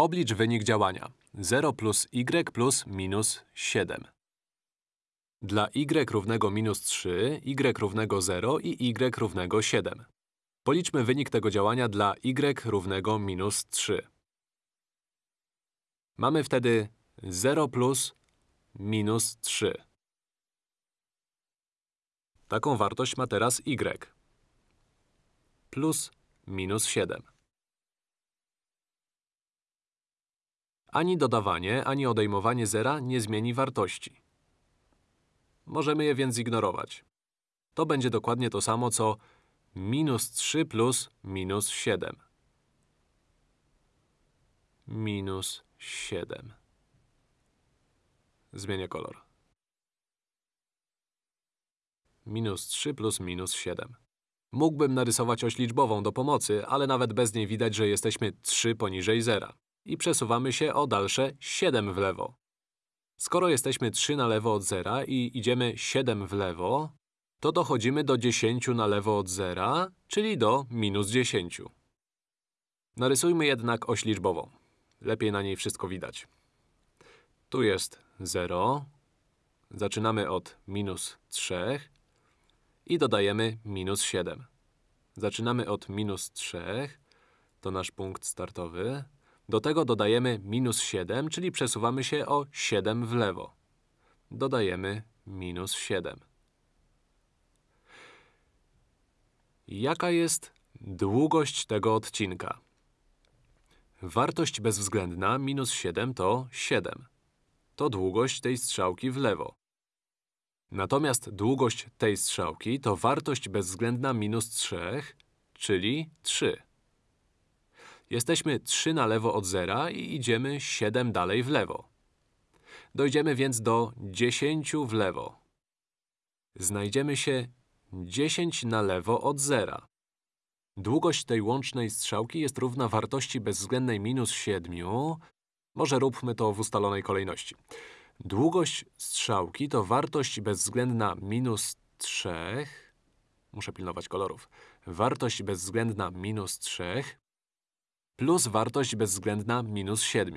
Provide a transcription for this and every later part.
Oblicz wynik działania. 0 plus y plus minus 7. Dla y równego minus 3, y równego 0 i y równego 7. Policzmy wynik tego działania dla y równego minus 3. Mamy wtedy 0 plus minus 3. Taką wartość ma teraz y. Plus minus 7. Ani dodawanie, ani odejmowanie zera nie zmieni wartości. Możemy je więc zignorować. To będzie dokładnie to samo, co minus 3 plus minus 7. Minus 7. Zmienię kolor. Minus 3 plus minus 7. Mógłbym narysować oś liczbową do pomocy, ale nawet bez niej widać, że jesteśmy 3 poniżej zera. I przesuwamy się o dalsze 7 w lewo. Skoro jesteśmy 3 na lewo od zera i idziemy 7 w lewo, to dochodzimy do 10 na lewo od zera, czyli do minus 10. Narysujmy jednak oś liczbową. Lepiej na niej wszystko widać. Tu jest 0. Zaczynamy od minus 3 i dodajemy minus 7. Zaczynamy od minus 3, to nasz punkt startowy. Do tego dodajemy minus 7, czyli przesuwamy się o 7 w lewo. Dodajemy minus 7. Jaka jest długość tego odcinka? Wartość bezwzględna minus 7 to 7. To długość tej strzałki w lewo. Natomiast długość tej strzałki to wartość bezwzględna minus 3, czyli 3. Jesteśmy 3 na lewo od zera i idziemy 7 dalej w lewo. Dojdziemy więc do 10 w lewo. Znajdziemy się 10 na lewo od zera. Długość tej łącznej strzałki jest równa wartości bezwzględnej minus 7. Może róbmy to w ustalonej kolejności. Długość strzałki to wartość bezwzględna minus 3. Muszę pilnować kolorów. Wartość bezwzględna minus 3 plus wartość bezwzględna minus 7.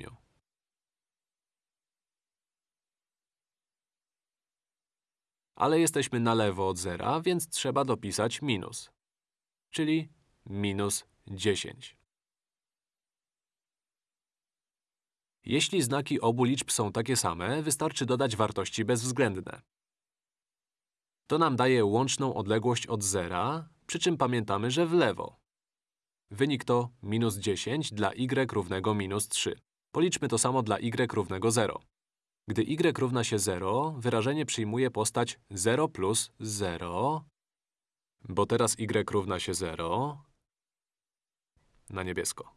Ale jesteśmy na lewo od zera, więc trzeba dopisać minus, czyli minus 10. Jeśli znaki obu liczb są takie same, wystarczy dodać wartości bezwzględne. To nam daje łączną odległość od zera, przy czym pamiętamy, że w lewo. Wynik to minus 10 dla y równego minus 3. Policzmy to samo dla y równego 0. Gdy y równa się 0, wyrażenie przyjmuje postać 0 plus 0, bo teraz y równa się 0 na niebiesko.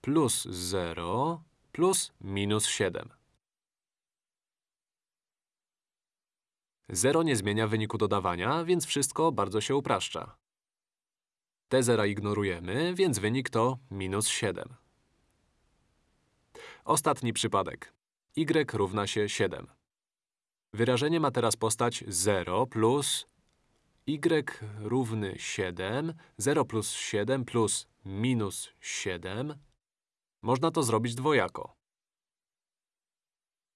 Plus 0 plus minus 7. 0 nie zmienia wyniku dodawania, więc wszystko bardzo się upraszcza. Te zera ignorujemy, więc wynik to minus 7. Ostatni przypadek. y równa się 7. Wyrażenie ma teraz postać 0 plus y równy 7, 0 plus 7 plus minus 7. Można to zrobić dwojako.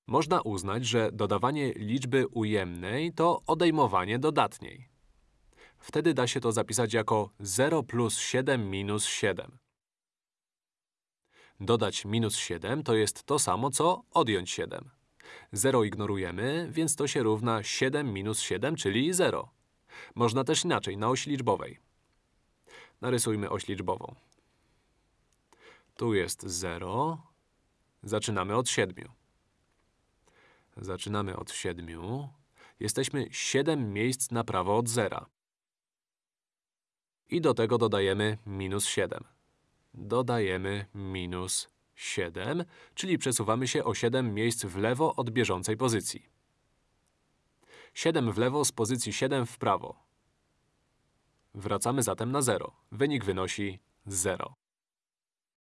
Można uznać, że dodawanie liczby ujemnej to odejmowanie dodatniej. Wtedy da się to zapisać jako 0 plus 7 minus 7. Dodać minus 7 to jest to samo, co odjąć 7. 0 ignorujemy, więc to się równa 7 minus 7, czyli 0. Można też inaczej, na osi liczbowej. Narysujmy oś liczbową. Tu jest 0. Zaczynamy od 7. Zaczynamy od 7. Jesteśmy 7 miejsc na prawo od zera. I do tego dodajemy minus 7. Dodajemy minus 7, czyli przesuwamy się o 7 miejsc w lewo od bieżącej pozycji. 7 w lewo z pozycji 7 w prawo. Wracamy zatem na 0. Wynik wynosi 0.